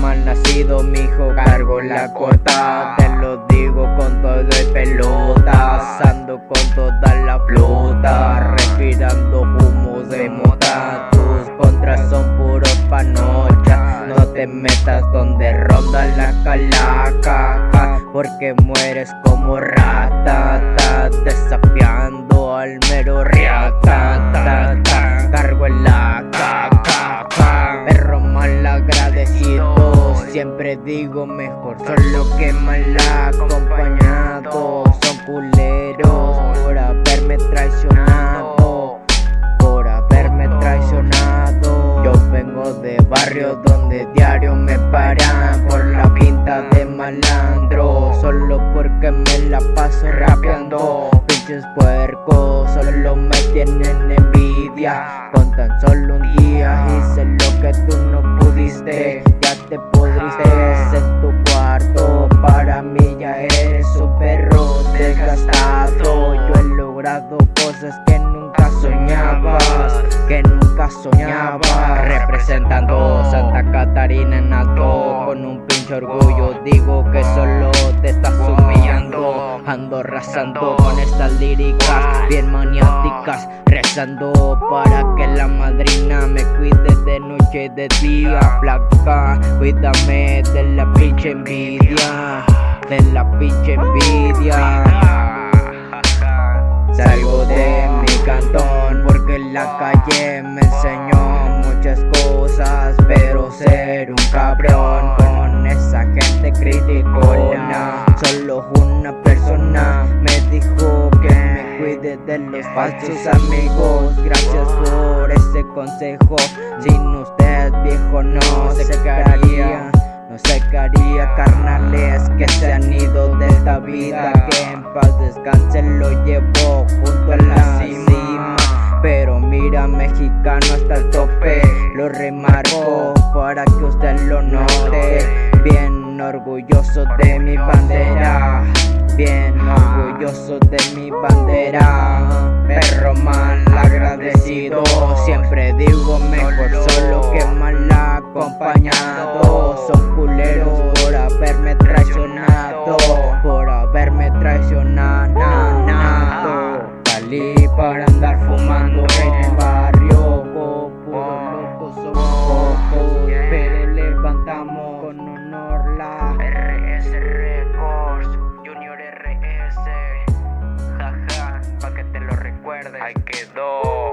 Mal nacido, mi hijo, cargo la corta Te lo digo con todo el pelota Pasando con toda la flota Respirando humo de mota. Tus contras son puros panocha No te metas donde ronda la calaca Porque mueres como rata Desafiando al mero riata Siempre digo mejor. Solo que mal acompañado. Son culeros por haberme traicionado. Por haberme traicionado. Yo vengo de barrios donde diario me paran Por la pinta de malandro. Solo porque me la paso rapeando. Pinches puercos solo me tienen envidia Con tan solo un día hice lo que tú no pudiste. Ya te pudriste en tu cuarto. Para mí ya eres un perro desgastado. Yo he logrado cosas que nunca soñabas Que nunca soñabas. Representando Santa Catarina en alto Con un pinche orgullo. Digo que solo Ando arrasando con estas líricas bien maniáticas Rezando para que la madrina me cuide de noche y de día. Flaca, cuídame de la pinche envidia De la pinche envidia. Salgo de mi cantón porque la calle me enseñó muchas cosas Pero ser un cabrón con esa gente criticona. Solo una falsos amigos. Gracias por ese consejo. Sin usted viejo no se quedaría. No haría carnales que se han ido de esta vida. Que en paz descanse lo llevo junto a la cima. Pero mira mexicano hasta el tope. Lo remarco para que usted lo note. Bien orgulloso de mi bandera. Bien orgulloso de mi bandera Perro mal agradecido Siempre digo mejor solo que mal acompañado. Son culeros por haberme traicionado Por haberme traicionado. Salí para andar fumando recuerdes. Ahí quedó